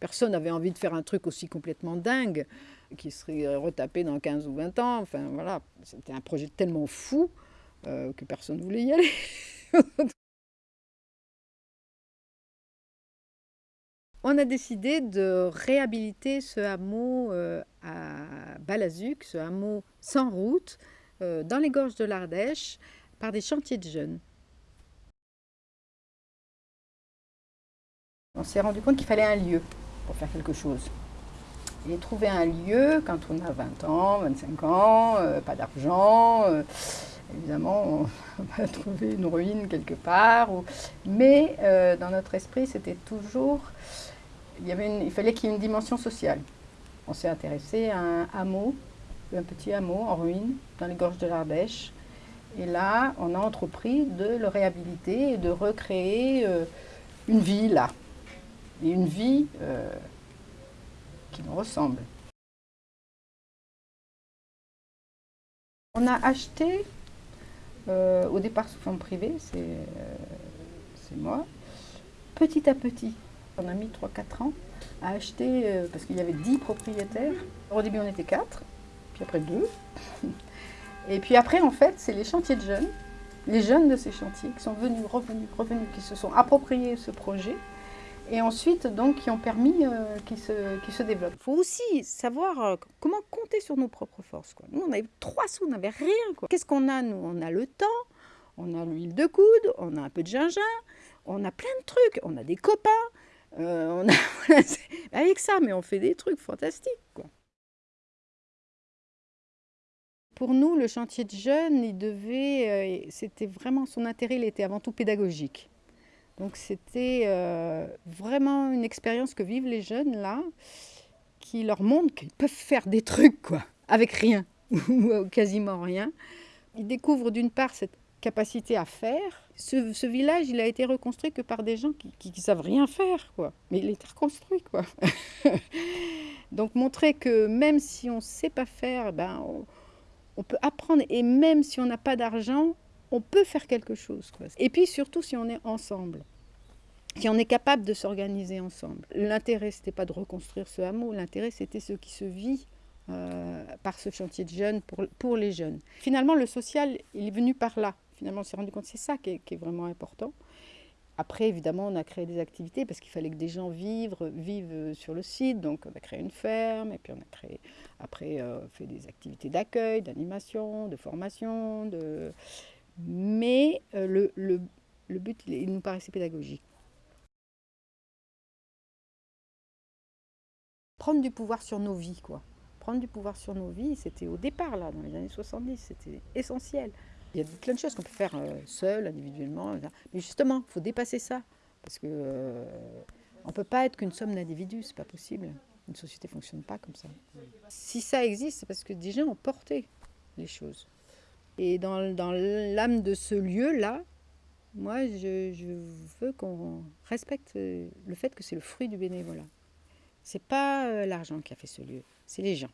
Personne n'avait envie de faire un truc aussi complètement dingue, qui serait retapé dans 15 ou 20 ans. Enfin voilà, c'était un projet tellement fou euh, que personne ne voulait y aller. On a décidé de réhabiliter ce hameau euh, à Balazuc, ce hameau sans route, euh, dans les gorges de l'Ardèche, par des chantiers de jeunes. On s'est rendu compte qu'il fallait un lieu faire quelque chose. Et trouver un lieu quand on a 20 ans, 25 ans, euh, pas d'argent, évidemment on va trouver une ruine quelque part. Mais dans notre esprit c'était toujours il, fallait qu'il y ait une dimension sociale. On s'est intéressé à un hameau, un petit hameau en ruine, dans les gorges de l'Ardèche. Et là, on a entrepris de le réhabiliter et de recréer euh, une vie là. Et une vie euh, qui nous ressemble. On a acheté, euh, au départ sous forme privée, c'est moi, petit à petit, on a mis 3-4 ans à acheter, euh, parce qu'il y avait 10 propriétaires. Au début, on était 4, puis après 2. Et puis après, en fait, c'est les chantiers de jeunes, les jeunes de ces chantiers qui sont venus, revenus, revenus, qui se sont appropriés ce projet et ensuite donc qui ont permis euh, qu'il se, qu se, développe. Il faut aussi savoir euh, comment compter sur nos propres forces. Nous, on avait trois sous, on n'avait rien. Qu'est-ce qu'on a, nous? On a le temps, on a l'huile de coude, on a un peu de gingembre, on a plein de trucs, on a des copains, euh, avec ça, mais on fait des trucs fantastiques. Pour nous, le chantier de jeunes, il devait, euh, c'était vraiment son intérêt, il était avant tout pédagogique. Donc c'était euh, vraiment une expérience que vivent les jeunes là, qui leur montre qu'ils peuvent faire des trucs quoi, avec rien ou quasiment rien. Ils découvrent d'une part cette capacité à faire. Ce, village, il a été reconstruit que par des gens qui, ne savent rien faire, quoi. Mais il a été reconstruit, quoi. Donc montrer que même si on ne sait pas faire, ben, on, peut apprendre. Et même si on n'a pas d'argent, on peut faire quelque chose. Quoi. Et puis surtout si on est ensemble. Si on est capable de s'organiser ensemble. L'intérêt, ce n'était pas de reconstruire ce hameau, l'intérêt, c'était ce qui se vit euh, par ce chantier de jeunes pour, pour les jeunes. Finalement, le social, il est venu par là. Finalement, on s'est rendu compte que c'est ça qui est, vraiment important. Après, évidemment, on a créé des activités parce qu'il fallait que des gens vivent, vivent sur le site. Donc, on a créé une ferme et puis on a créé, après, euh, fait des activités d'accueil, d'animation, de formation. De... Mais euh, le, le, le but, il nous paraissait pédagogique. Prendre du pouvoir sur nos vies, quoi. Prendre du pouvoir sur nos vies, c'était au départ, là, dans les années 70, c'était essentiel. Il y a plein de choses qu'on peut faire euh, seul, individuellement. Mais justement, il faut dépasser ça. Parce que euh, on peut pas être qu'une somme d'individus, c'est pas possible. Une société ne fonctionne pas comme ça. Si ça existe, c'est parce que des gens ont porté les choses. Et dans, l'âme de ce lieu-là, moi, je, je veux qu'on respecte le fait que c'est le fruit du bénévolat. C'est pas euh, l'argent qui a fait ce lieu, c'est les gens.